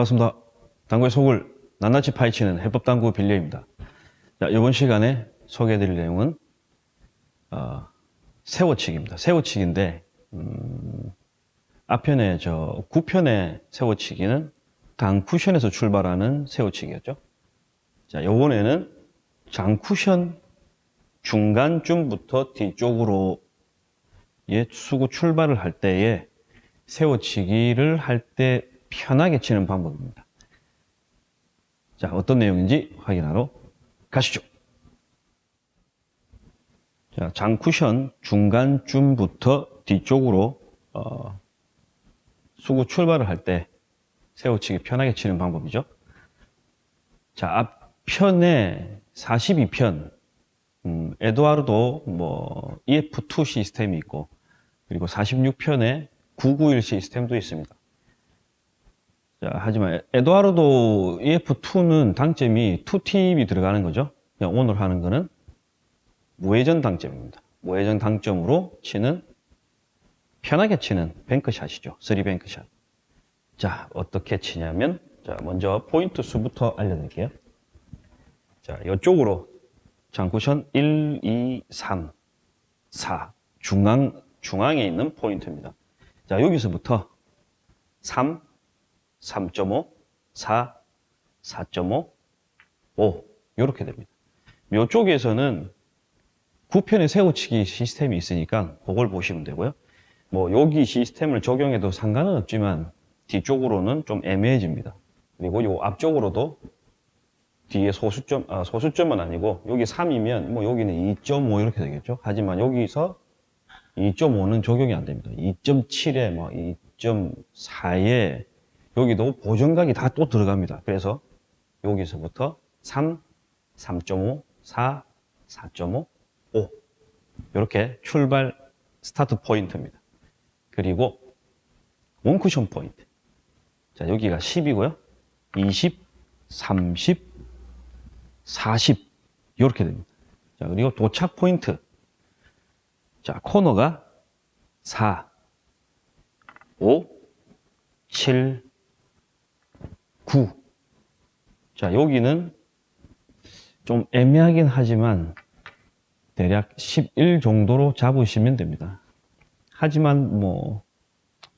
반갑습니다. 당구의 속을 낱낱이 파헤치는 해법당구 빌려입니다. 자, 이번 시간에 소개해드릴 내용은 어, 세워치기입니다. 세워치기인데 음, 앞편에 저 9편의 세워치기는 당 쿠션에서 출발하는 세워치기였죠. 자, 요번에는 장 쿠션 중간쯤부터 뒤쪽으로 예, 수구 출발을 할 때에 세워치기를 할 때 편하게 치는 방법입니다. 자, 어떤 내용인지 확인하러 가시죠. 자, 장 쿠션 중간쯤부터 뒤쪽으로 어, 수구 출발을 할 때 세워치기 편하게 치는 방법이죠. 자, 앞편에 42편 음, 에드와르도 뭐 EF2 시스템이 있고 그리고 46편에 991 시스템도 있습니다. 자, 하지만 에드와르도 EF2는 당점이 2팁이 들어가는 거죠. 오늘 하는 거는 무회전 당점입니다. 무회전 당점으로 치는 편하게 치는 뱅크샷이죠. 3뱅크샷. 자, 어떻게 치냐면 자, 먼저 포인트 수부터 알려드릴게요. 자, 이쪽으로 장쿠션 1, 2, 3, 4 중앙, 중앙에 있는 포인트입니다. 자, 여기서부터 3, 3.5, 4, 4.5, 5 이렇게 됩니다. 이쪽에서는 9편의 세우치기 시스템이 있으니까 그걸 보시면 되고요. 뭐 여기 시스템을 적용해도 상관은 없지만 뒤쪽으로는 좀 애매해집니다. 그리고 요 앞쪽으로도 뒤에 소수점, 아, 소수점은 아니고 여기 3이면 뭐 여기는 2.5 이렇게 되겠죠. 하지만 여기서 2.5는 적용이 안 됩니다. 2.7에 뭐 2.4에 여기도 보정각이 다 또 들어갑니다. 그래서 여기서부터 3, 3.5, 4, 4.5, 5 이렇게 출발 스타트 포인트입니다. 그리고 원쿠션 포인트 자 여기가 10이고요. 20, 30, 40 이렇게 됩니다. 자 그리고 도착 포인트 자 코너가 4, 5, 7, 9. 자, 여기는 좀 애매하긴 하지만 대략 11 정도로 잡으시면 됩니다. 하지만 뭐,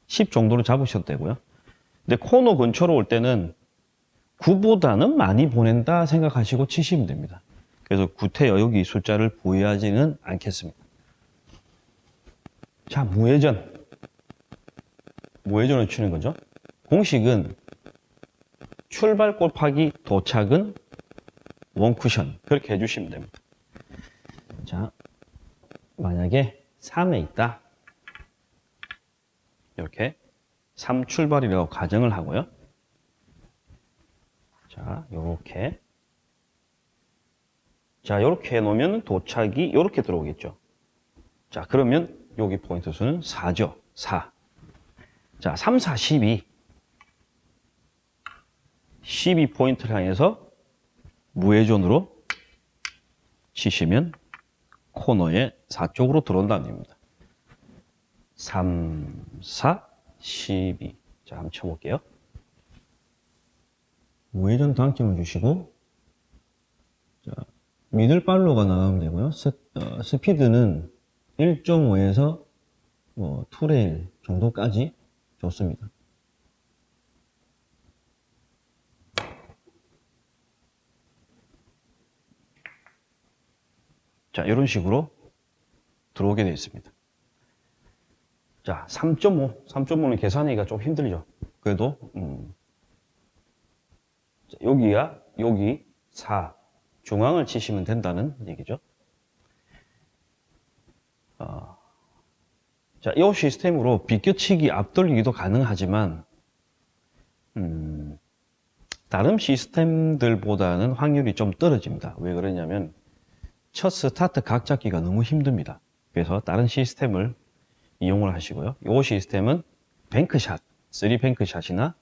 10 정도로 잡으셔도 되고요. 근데 코너 근처로 올 때는 9보다는 많이 보낸다 생각하시고 치시면 됩니다. 그래서 구태여 여기 숫자를 부여하지는 않겠습니다. 자, 무회전. 무회전을 치는 거죠. 공식은 출발 곱하기 도착은 원쿠션 그렇게 해주시면 됩니다. 자, 만약에 3에 있다. 이렇게 3 출발이라고 가정을 하고요. 자, 요렇게 자, 이렇게 해놓으면 도착이 이렇게 들어오겠죠. 자, 그러면 여기 포인트 수는 4죠. 4. 자, 3, 4, 12. 12포인트를 향해서 무회전으로 치시면 코너에 4쪽으로 들어온다는 얘기입니다. 3, 4, 12. 자, 한번 쳐볼게요. 무회전 당점을 주시고, 자, middle follow가 나가면 되고요. 스, 어, 스피드는 1.5에서 뭐, two rail 정도까지 좋습니다. 자, 이런 식으로 들어오게 되어 있습니다. 자, 3.5. 3.5는 계산하기가 좀 힘들죠. 그래도, 음. 자, 여기야, 여기 4. 중앙을 치시면 된다는 얘기죠. 어. 자, 이 시스템으로 비껴치기, 앞돌리기도 가능하지만, 음, 다른 시스템들보다는 확률이 좀 떨어집니다. 왜 그러냐면, 첫 스타트 각 잡기가 너무 힘듭니다. 그래서 다른 시스템을 이용을 하시고요. 이 시스템은 bank shot, 3 bank shot이나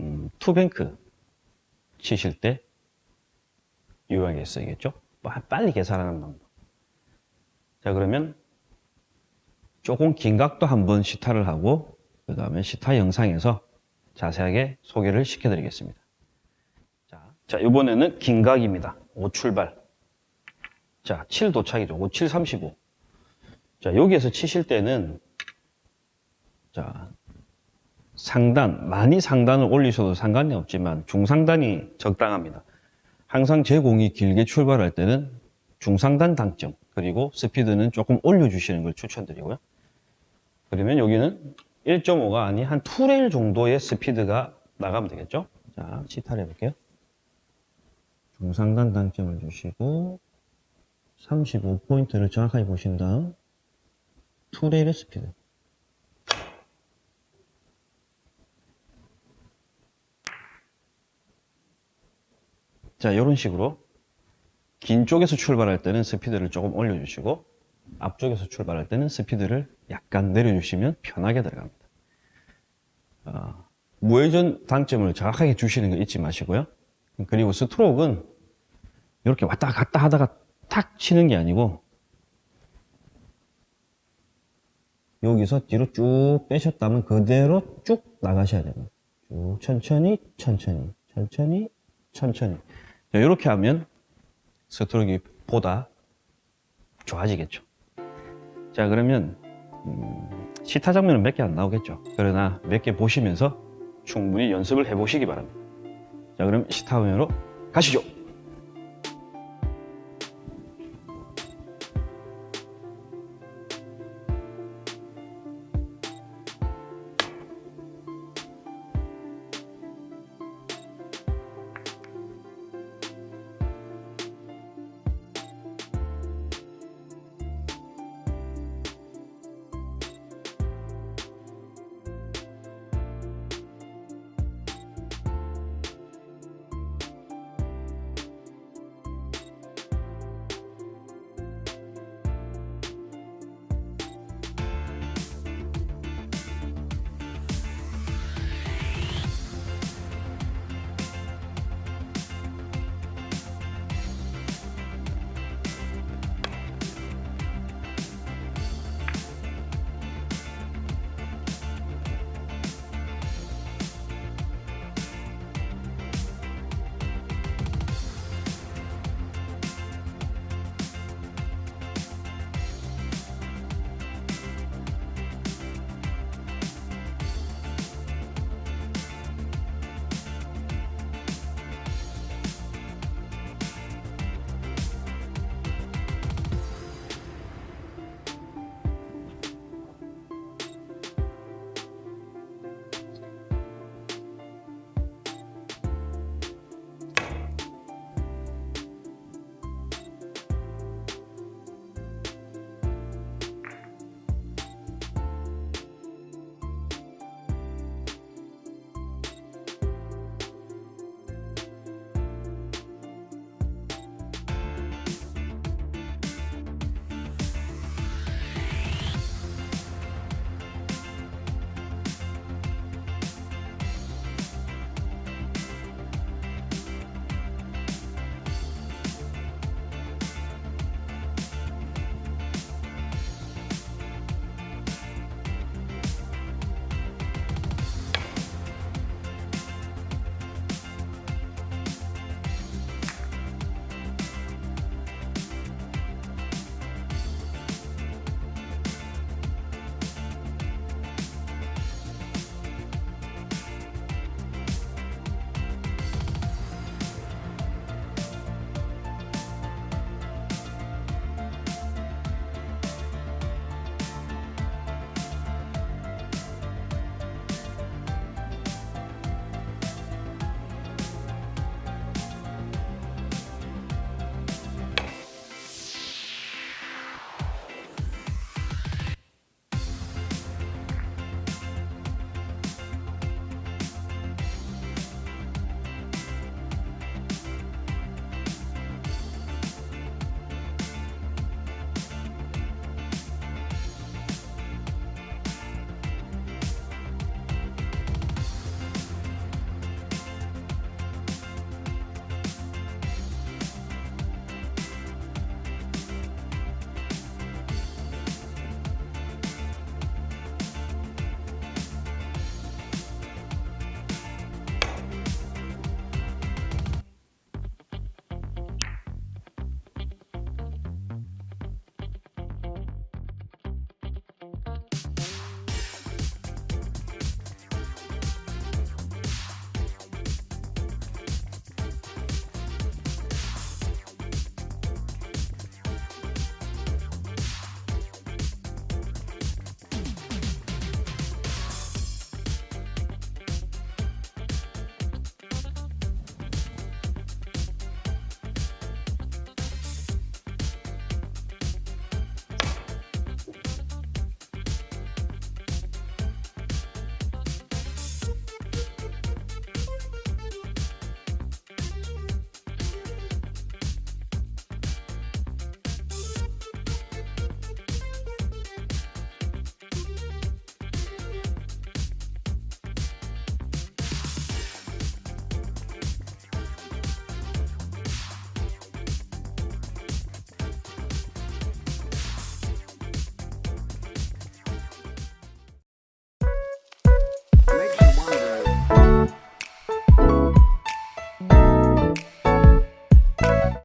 음, 2 bank 치실 때 유용하게 쓰이겠죠. 빨리 계산하는 방법. 자 그러면 조금 긴 각도 한번 시타를 하고 그 다음에 시타 영상에서 자세하게 소개를 시켜드리겠습니다. 자, 자 이번에는 긴 각입니다. 5 출발. 자, 7 도착이죠. 5, 7, 35. 자, 여기에서 치실 때는 자, 상단, 많이 상단을 올리셔도 상관이 없지만 중상단이 적당합니다. 항상 제 공이 길게 출발할 때는 중상단 당점, 그리고 스피드는 조금 올려주시는 걸 추천드리고요. 그러면 여기는 1.5가 아닌 한 2레일 정도의 스피드가 나가면 되겠죠? 자, 시타를 해볼게요. 중상단 당점을 주시고 35포인트를 정확하게 보신 다음 2레일의 스피드 자, 이런 식으로 긴 쪽에서 출발할 때는 스피드를 조금 올려주시고 앞쪽에서 출발할 때는 스피드를 약간 내려주시면 편하게 들어갑니다. 어, 무회전 당점을 정확하게 주시는 거 잊지 마시고요. 그리고 스트로크는 이렇게 왔다 갔다 하다가 탁 치는 게 아니고 여기서 뒤로 쭉 빼셨다면 그대로 쭉 나가셔야 됩니다. 쭉 천천히 천천히 천천히 천천히 자, 이렇게 하면 스트로크가 보다 좋아지겠죠. 자 그러면 음, 시타 장면은 몇 개 안 나오겠죠. 그러나 몇 개 보시면서 충분히 연습을 해보시기 바랍니다. 자 그럼 시타 화면으로 가시죠.